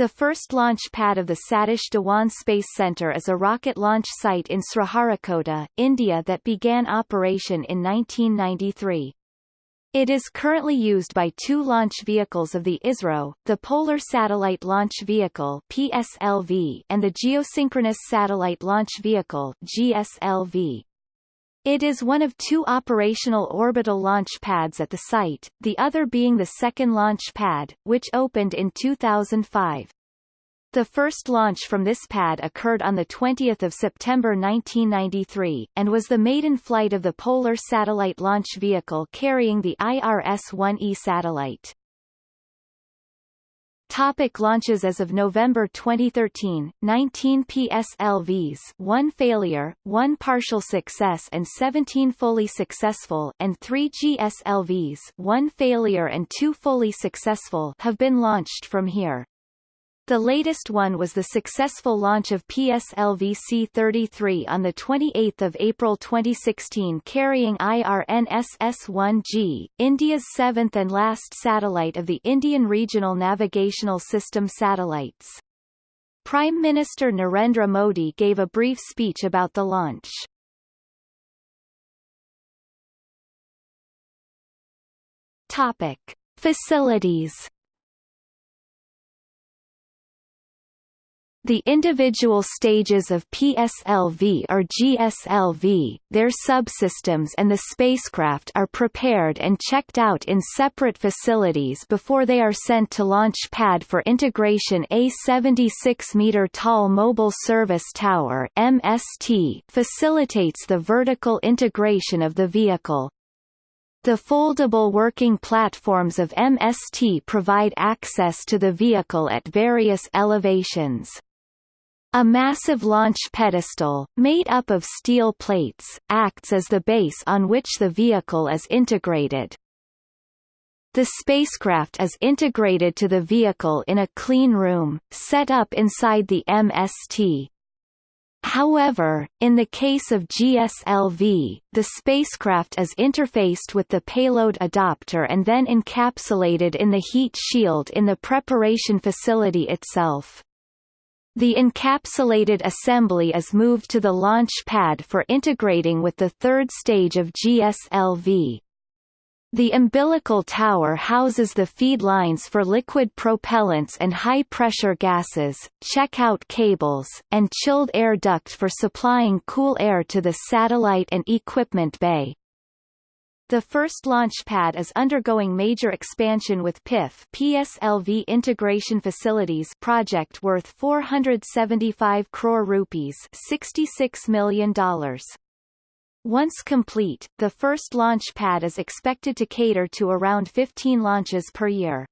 The first launch pad of the Satish Dhawan Space Center is a rocket launch site in Sriharikota, India that began operation in 1993. It is currently used by two launch vehicles of the ISRO, the Polar Satellite Launch Vehicle PSLV and the Geosynchronous Satellite Launch Vehicle GSLV. It is one of two operational orbital launch pads at the site, the other being the second launch pad, which opened in 2005. The first launch from this pad occurred on 20 September 1993, and was the maiden flight of the Polar Satellite Launch Vehicle carrying the IRS-1E satellite. Topic launches As of November 2013, 19 PSLVs 1 failure, 1 partial success and 17 fully successful and 3 GSLVs 1 failure and 2 fully successful have been launched from here. The latest one was the successful launch of PSLV C-33 on 28 April 2016 carrying IRNSS-1G, India's seventh and last satellite of the Indian Regional Navigational System satellites. Prime Minister Narendra Modi gave a brief speech about the launch. Topic. Facilities The individual stages of PSLV or GSLV, their subsystems and the spacecraft are prepared and checked out in separate facilities before they are sent to launch pad for integration A 76-meter-tall Mobile Service Tower MST facilitates the vertical integration of the vehicle. The foldable working platforms of MST provide access to the vehicle at various elevations. A massive launch pedestal, made up of steel plates, acts as the base on which the vehicle is integrated. The spacecraft is integrated to the vehicle in a clean room, set up inside the MST. However, in the case of GSLV, the spacecraft is interfaced with the payload adapter and then encapsulated in the heat shield in the preparation facility itself. The encapsulated assembly is moved to the launch pad for integrating with the third stage of GSLV. The umbilical tower houses the feed lines for liquid propellants and high-pressure gases, check-out cables, and chilled air duct for supplying cool air to the satellite and equipment bay. The first launch pad is undergoing major expansion with PIF PSLV Integration Facilities project worth 475 crore rupees $66 million. Once complete, the first launch pad is expected to cater to around 15 launches per year.